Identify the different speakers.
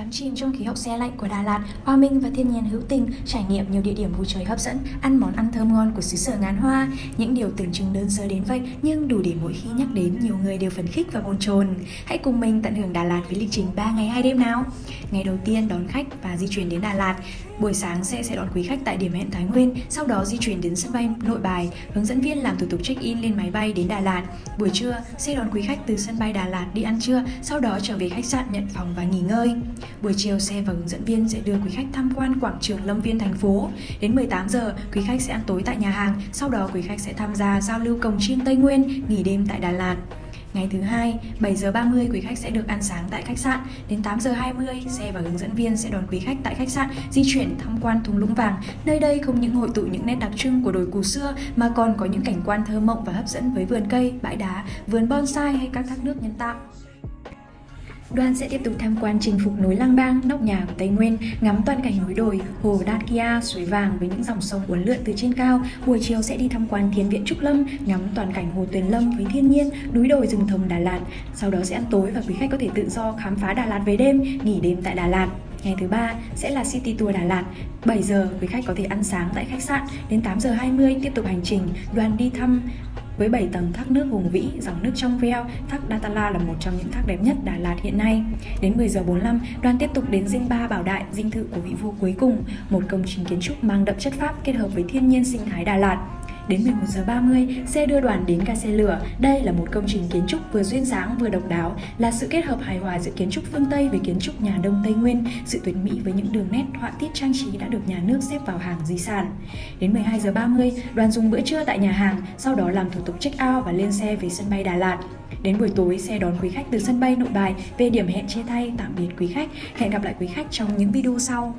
Speaker 1: Đắm chìm trong khí hậu xe lạnh của Đà Lạt, hòa minh và thiên nhiên hữu tình, trải nghiệm nhiều địa điểm vui chơi hấp dẫn, ăn món ăn thơm ngon của xứ sở ngàn hoa. Những điều tưởng chừng đơn sơ đến vậy nhưng đủ để mỗi khi nhắc đến nhiều người đều phấn khích và bồn chồn. Hãy cùng mình tận hưởng Đà Lạt với lịch trình 3 ngày 2 đêm nào. Ngày đầu tiên đón khách và di chuyển đến Đà Lạt. Buổi sáng xe sẽ đón quý khách tại điểm hẹn Thái Nguyên, sau đó di chuyển đến sân bay Nội Bài, hướng dẫn viên làm thủ tục check-in lên máy bay đến Đà Lạt. Buổi trưa, xe đón quý khách từ sân bay Đà Lạt đi ăn trưa, sau đó trở về khách sạn nhận phòng và nghỉ ngơi. Buổi chiều xe và hướng dẫn viên sẽ đưa quý khách tham quan quảng trường Lâm Viên thành phố. Đến 18 giờ, quý khách sẽ ăn tối tại nhà hàng, sau đó quý khách sẽ tham gia giao lưu cồng chiêng Tây Nguyên, nghỉ đêm tại Đà Lạt. Ngày thứ hai, 7 giờ 30 quý khách sẽ được ăn sáng tại khách sạn. Đến 8 giờ 20, xe và hướng dẫn viên sẽ đón quý khách tại khách sạn di chuyển tham quan thung lũng vàng. Nơi đây không những hội tụ những nét đặc trưng của đồi cù xưa mà còn có những cảnh quan thơ mộng và hấp dẫn với vườn cây, bãi đá, vườn bonsai hay các thác nước nhân tạo. Đoàn sẽ tiếp tục tham quan chinh phục núi Lang Bang, nóc nhà của Tây Nguyên, ngắm toàn cảnh núi đồi, hồ Đan Kia, suối vàng với những dòng sông uốn lượn từ trên cao. Buổi chiều sẽ đi tham quan Thiền viện Trúc Lâm, ngắm toàn cảnh hồ Tuyền Lâm với thiên nhiên, núi đồi rừng thông Đà Lạt. Sau đó sẽ ăn tối và quý khách có thể tự do khám phá Đà Lạt về đêm, nghỉ đêm tại Đà Lạt. Ngày thứ ba sẽ là City Tour Đà Lạt. 7 giờ quý khách có thể ăn sáng tại khách sạn. Đến 8 giờ 20 tiếp tục hành trình, đoàn đi thăm với 7 tầng thác nước hùng vĩ, dòng nước trong veo, thác Datala là một trong những thác đẹp nhất Đà Lạt hiện nay. Đến 10 giờ 45, đoàn tiếp tục đến dinh ba Bảo Đại, dinh thự của vị vua cuối cùng, một công trình kiến trúc mang đậm chất Pháp kết hợp với thiên nhiên sinh thái Đà Lạt. Đến 11 giờ 30, xe đưa đoàn đến ga xe lửa. Đây là một công trình kiến trúc vừa duyên dáng vừa độc đáo, là sự kết hợp hài hòa giữa kiến trúc phương Tây với kiến trúc nhà Đông Tây Nguyên, sự tuyệt mỹ với những đường nét họa tiết trang trí đã được nhà nước xếp vào hàng di sản. Đến 12 giờ 30, đoàn dùng bữa trưa tại nhà hàng, sau đó làm thủ tục check out và lên xe về sân bay Đà Lạt. Đến buổi tối, xe đón quý khách từ sân bay Nội Bài về điểm hẹn chia tay tạm biệt quý khách. Hẹn gặp lại quý khách trong những video sau.